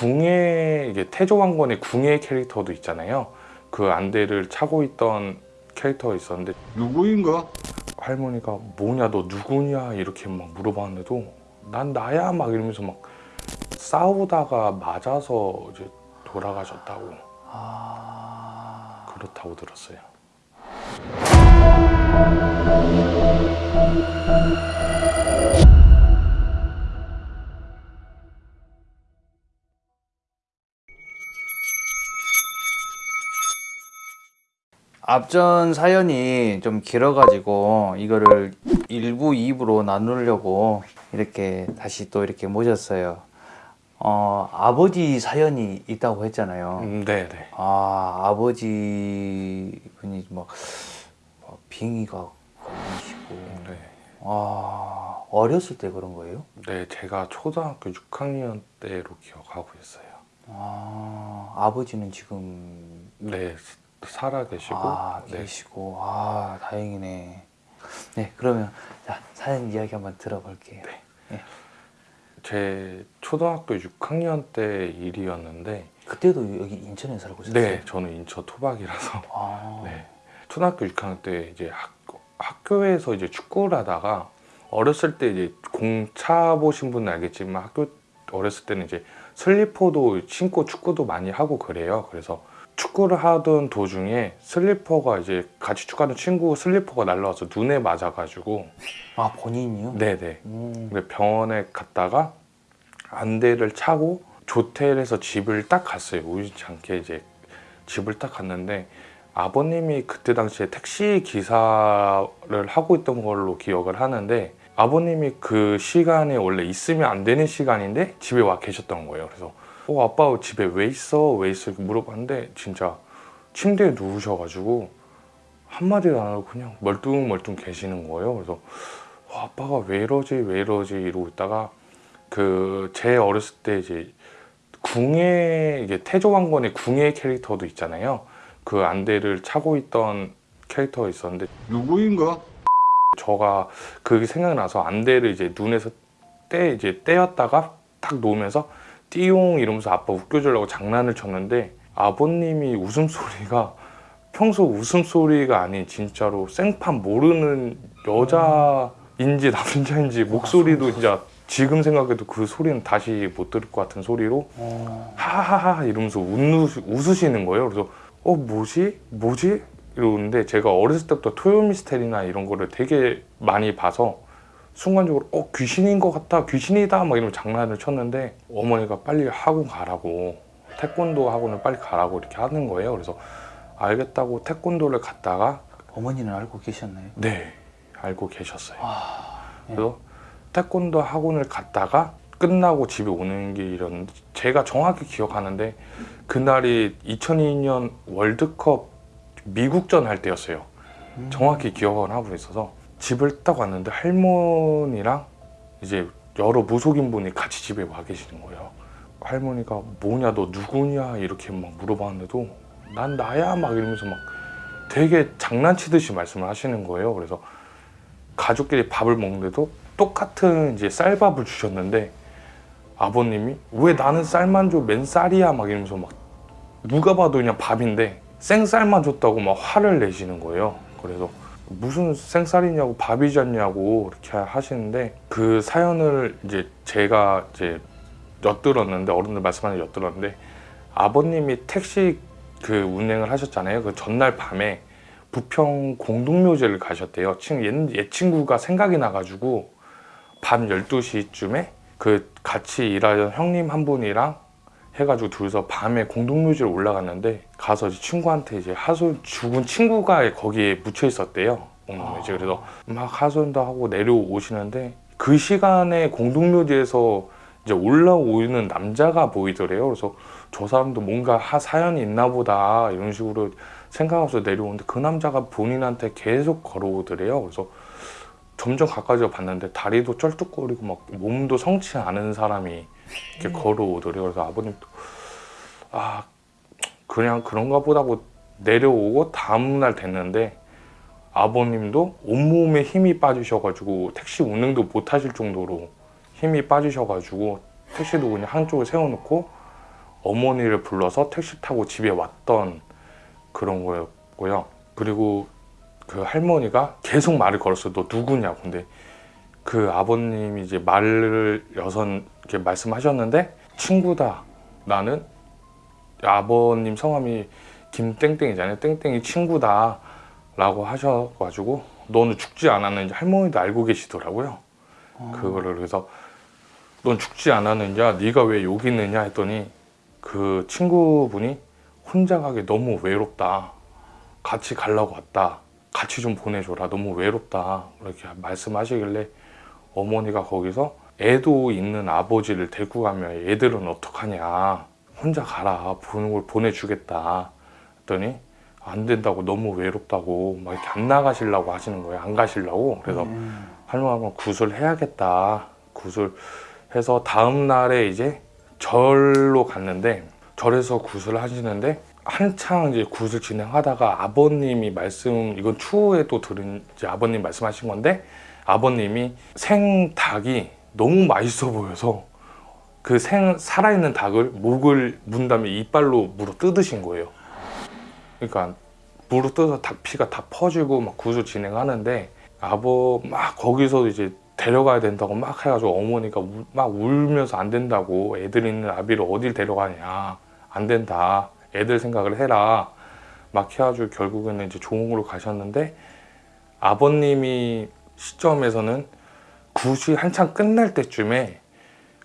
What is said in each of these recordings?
궁예 이게 태조왕건의 궁예 캐릭터도 있잖아요. 그 안대를 차고 있던 캐릭터가 있었는데 누구인가? 할머니가 뭐냐 너 누구냐 이렇게 막 물어봤는데도 난 나야 막 이러면서 막 싸우다가 맞아서 이제 돌아가셨다고 아... 그렇다고 들었어요. 앞전 사연이 좀 길어가지고 이거를 1부, 2부로 나누려고 이렇게 다시 또 이렇게 모셨어요. 어, 아버지 사연이 있다고 했잖아요. 음, 네 네. 아, 아버지 분이 막, 막 빙의가 걸리시고, 네. 아, 어렸을 때 그런 거예요? 네, 제가 초등학교 6학년 때로 기억하고 있어요. 아, 아버지는 지금 네, 살아 계시고. 아, 네. 계시고, 아, 다행이네. 네, 그러면 자, 사연 이야기 한번 들어볼게요. 제 초등학교 6학년 때 일이었는데, 그때도 여기 인천에 살고 있었어요? 네, 저는 인천 토박이라서. 아, 네. 초등학교 6학년 때 이제 학, 학교에서 이제 축구를 하다가 어렸을 때 이제 공차 보신 분은 알겠지만 학교 어렸을 때는 이제 슬리퍼도 신고 축구도 많이 하고 그래요. 그래서 축구를 하던 도중에 슬리퍼가 이제 같이 축구하는 친구 슬리퍼가 날라와서 눈에 맞아가지고 아 본인이요? 네네 음. 근데 병원에 갔다가 안대를 차고 조퇴해서 집을 딱 갔어요. 우연치 않게 이제 집을 딱 갔는데 아버님이 그때 당시에 택시 기사를 하고 있던 걸로 기억을 하는데 아버님이 그 시간에 원래 있으면 안 되는 시간인데 집에 와 계셨던 거예요. 그래서 어 아빠 집에 왜 있어? 왜 있어? 이렇게 물어봤는데 진짜 침대에 누우셔가지고 한마디도 안 하고 그냥 멀뚱멀뚱 계시는 거예요. 그래서 어, 아빠가 왜 이러지? 왜 이러지? 이러고 있다가 그 제 어렸을 때 이제 궁예 이게 태조왕건의 궁예 캐릭터도 있잖아요. 그 안대를 차고 있던 캐릭터가 있었는데 누구인가? 저가 그게 생각나서 안대를 이제 눈에서 떼 이제 떼었다가 탁 놓으면서 띠용 이러면서 아빠 웃겨주려고 장난을 쳤는데 아버님이 웃음소리가 평소 웃음소리가 아닌 진짜로 생판 모르는 여자인지 남자인지 목소리도 진짜 지금 생각해도 그 소리는 다시 못 들을 것 같은 소리로 어, 하하하 이러면서 웃누, 웃으시는 거예요. 그래서 어 뭐지? 뭐지? 이러는데 제가 어렸을 때부터 토요미스테리나 이런 거를 되게 많이 봐서 순간적으로 어 귀신인 것 같다 귀신이다 막 이러면 장난을 쳤는데 어머니가 빨리 학원 가라고 태권도 학원을 빨리 가라고 이렇게 하는 거예요. 그래서 알겠다고 태권도를 갔다가 어머니는 알고 계셨나요? 네 알고 계셨어요. 아, 네. 그래서 태권도 학원을 갔다가 끝나고 집에 오는 길이었는데 제가 정확히 기억하는데 그날이 2002년 월드컵 미국전 할 때였어요. 음. 정확히 기억을 하고 있어서 집을 딱 왔는데 할머니랑 이제 여러 무속인 분이 같이 집에 와 계시는 거예요. 할머니가 뭐냐 너 누구냐 이렇게 막 물어봤는데도 난 나야 막 이러면서 막 되게 장난치듯이 말씀을 하시는 거예요. 그래서 가족끼리 밥을 먹는데도 똑같은 이제 쌀밥을 주셨는데 아버님이 왜 나는 쌀만 줘 맨 쌀이야 막 이러면서 막 누가 봐도 그냥 밥인데 생쌀만 줬다고 막 화를 내시는 거예요. 그래서 무슨 생쌀이냐고 밥이잖냐고 이렇게 하시는데 그 사연을 이제 제가 이제 엿들었는데 어른들 말씀하는 데 엿들었는데 아버님이 택시 그 운행을 하셨잖아요. 그 전날 밤에 부평 공동묘지를 가셨대요. 친, 옛, 옛 친구가 생각이 나가지고 밤 12시쯤에 그 같이 일하던 형님 한 분이랑 해가지고 둘이서 밤에 공동묘지를 올라갔는데 가서 이제 친구한테 이제 하소 죽은 친구가 거기에 묻혀 있었대요. 공동묘지 그래서 막 하소연도 하고 내려오시는데 그 시간에 공동묘지에서 이제 올라오는 남자가 보이더래요. 그래서 저 사람도 뭔가 하 사연이 있나 보다 이런 식으로 생각하면서 내려오는데 그 남자가 본인한테 계속 걸어오더래요. 그래서 점점 가까이서 봤는데 다리도 쩔뚝거리고 막 몸도 성치 않은 사람이 이렇게 걸어오더래요. 그래서 아버님도 아 그냥 그런가 보다고 내려오고 다음날 됐는데 아버님도 온몸에 힘이 빠지셔가지고 택시 운행도 못 하실 정도로 힘이 빠지셔가지고 택시도 그냥 한쪽에 세워놓고 어머니를 불러서 택시 타고 집에 왔던 그런 거였고요. 그리고 그 할머니가 계속 말을 걸었어요. 너 누구냐? 근데 그 아버님이 이제 말을 여선 이렇게 말씀하셨는데 친구다. 나는 아버님 성함이 김땡땡이잖아요. 땡땡이 친구다. 라고 하셔가지고 너는 죽지 않았는지 할머니도 알고 계시더라고요. 그거를 그래서 넌 죽지 않았느냐? 네가 왜 여기 있느냐? 했더니 그 친구분이 혼자 가기 너무 외롭다. 같이 가려고 왔다. 같이 좀 보내줘라. 너무 외롭다. 이렇게 말씀하시길래 어머니가 거기서 애도 있는 아버지를 데리고 가면 애들은 어떡하냐. 혼자 가라. 보는 걸 보내주겠다. 했더니 안 된다고 너무 외롭다고 막 이렇게 안 나가시려고 하시는 거예요. 안 가시려고. 그래서 음. 할머니가 구슬해야겠다. 구슬해서 다음 날에 이제 절로 갔는데 절에서 구슬을 하시는데 한창 이제 구슬 진행하다가 아버님이 말씀 이건 추후에 또 들은 이제 아버님 말씀하신 건데 아버님이 생닭이 너무 맛있어 보여서 그 생 살아있는 닭을 목을 문 다음에 이빨로 물어 뜯으신 거예요. 그러니까 물어 뜯어서 닭 피가 다 퍼지고 막 구슬 진행하는데 아버 막 거기서 이제 데려가야 된다고 막 해가지고 어머니가 울- 막 울면서 안 된다고 애들 있는 아비를 어딜 데려가냐. 안 된다. 애들 생각을 해라. 막 해가지고 결국에는 이제 종으로 가셨는데 아버님이 시점에서는 굿이 한창 끝날 때쯤에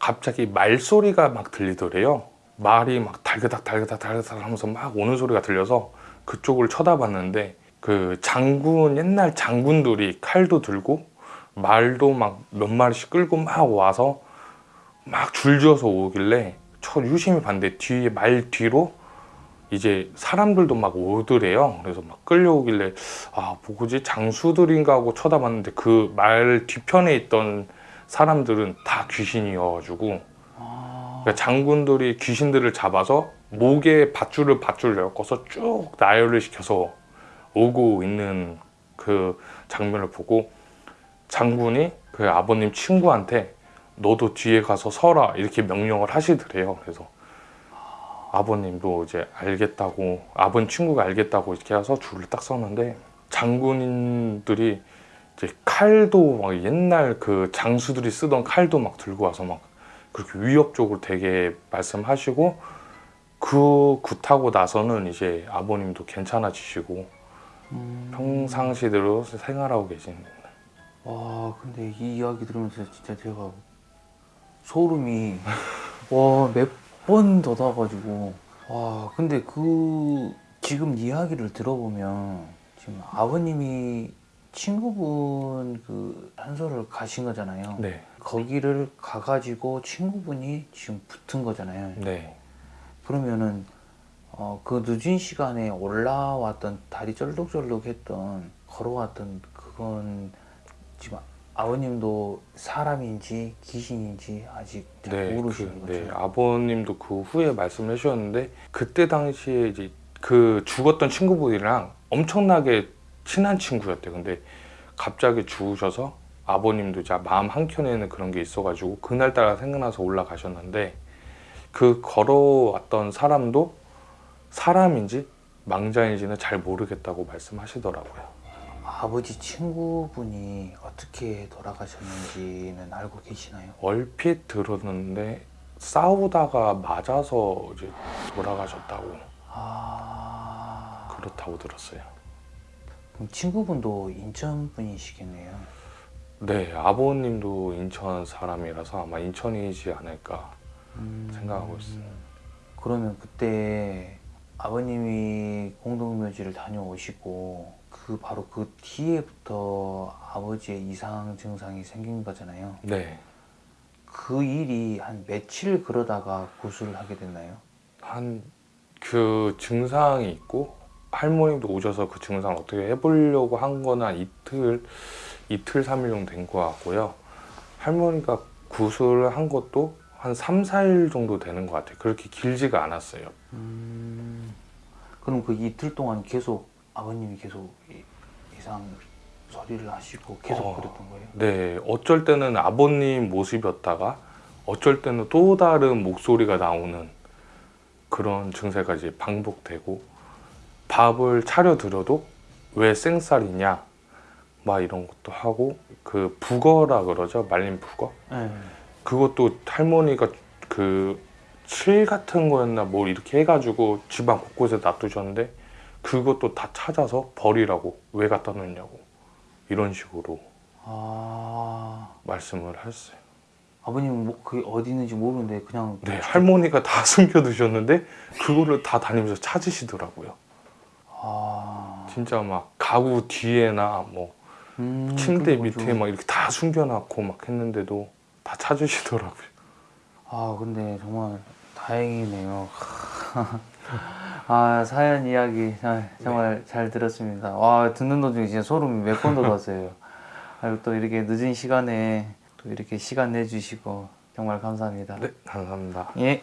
갑자기 말소리가 막 들리더래요 말이 막 달그닥 달그닥 달그닥 하면서 막 오는 소리가 들려서 그쪽을 쳐다봤는데 그 장군 옛날 장군들이 칼도 들고 말도 막 몇 마리씩 끌고 막 와서 막 줄지어서 오길래 저 유심히 봤는데 뒤에 말 뒤로 이제 사람들도 막 오더래요. 그래서 막 끌려오길래 아 뭐지 장수들인가 하고 쳐다봤는데 그 말 뒤편에 있던 사람들은 다 귀신이어가지고 아, 그러니까 장군들이 귀신들을 잡아서 목에 밧줄을 밧줄 엮어서 쭉 나열을 시켜서 오고 있는 그 장면을 보고 장군이 그 아버님 친구한테 너도 뒤에 가서 서라 이렇게 명령을 하시더래요. 그래서 아버님도 이제 알겠다고 아버님 친구가 알겠다고 이렇게 해서 줄을 딱 섰는데 장군들이 칼도 막 옛날 그 장수들이 쓰던 칼도 막 들고 와서 막 그렇게 위협적으로 되게 말씀하시고 그 굿하고 나서는 이제 아버님도 괜찮아지시고 음. 평상시대로 생활하고 계신 와 근데 이 이야기 들으면서 진짜 제가 소름이 와 몇 번 돋아가지고 와 근데 그 지금 이야기를 들어보면 지금 아버님이 친구분 그 산소를 가신 거잖아요. 네, 거기를 가가지고 친구분이 지금 붙은 거잖아요. 네, 그러면은 어, 그 늦은 시간에 올라왔던 다리 쩔룩쩔룩했던 걸어왔던 그건 지금 아버님도 사람인지 귀신인지 아직 잘 네, 모르시는 그, 거죠. 네. 아버님도 그 후에 말씀을 해주셨는데 그때 당시에 이제 그 죽었던 친구분이랑 엄청나게 친한 친구였대요. 근데 갑자기 죽으셔서 아버님도 이제 마음 한켠에는 그런 게 있어가지고 그날따라 생각나서 올라가셨는데 그 걸어왔던 사람도 사람인지 망자인지는 잘 모르겠다고 말씀하시더라고요. 아버지 친구분이 어떻게 돌아가셨는지는 알고 계시나요? 얼핏 들었는데 싸우다가 맞아서 이제 돌아가셨다고 아 그렇다고 들었어요. 친구분도 인천 분이시겠네요. 네, 아버님도 인천 사람이라서 아마 인천이지 않을까 음, 생각하고 있어요. 그러면 그때 아버님이 공동묘지를 다녀오시고 그 바로 그 뒤에부터 아버지의 이상 증상이 생긴 거잖아요. 네, 그 일이 한 며칠 그러다가 구술을 하게 됐나요? 한 그 증상이 있고 할머님도 오셔서 그 증상 어떻게 해보려고 한 거는 한 이틀, 이틀, 삼일 정도 된 것 같고요. 할머니가 구술을 한 것도 한 3, 4일 정도 되는 것 같아요. 그렇게 길지가 않았어요. 음, 그럼 그 이틀 동안 계속 아버님이 계속 이- 이상 소리를 하시고 계속 어. 그랬던 거예요? 네, 어쩔 때는 아버님 모습이었다가 어쩔 때는 또 다른 목소리가 나오는 그런 증세가 이제 반복되고 밥을 차려 드려도 왜 생쌀이냐 막 이런 것도 하고 그 북어라 그러죠 말린 북어 네. 그것도 할머니가 그실 같은 거였나 뭐 이렇게 해가지고 집안 곳곳에 놔두셨는데 그것도 다 찾아서 버리라고 왜 갖다 놓냐고 이런 식으로 아 말씀을 하셨어요. 아버님은 뭐 그게 어디 있는지 모르는데 그냥 네 할머니가 다 숨겨두셨는데 그거를 다 다니면서 찾으시더라고요. 아 진짜 막 가구 뒤에나 뭐 음, 침대. 밑에 막 이렇게 다 숨겨놨고 막 했는데도 다 찾으시더라고요. 아 근데 정말 다행이네요. 아 사연 이야기 아, 정말 잘 들었습니다. 와 듣는 도중에 진짜 소름이 몇 번 돋았어요. 그리고 또 이렇게 늦은 시간에 또 이렇게 시간 내주시고 정말 감사합니다. 네 감사합니다. 예.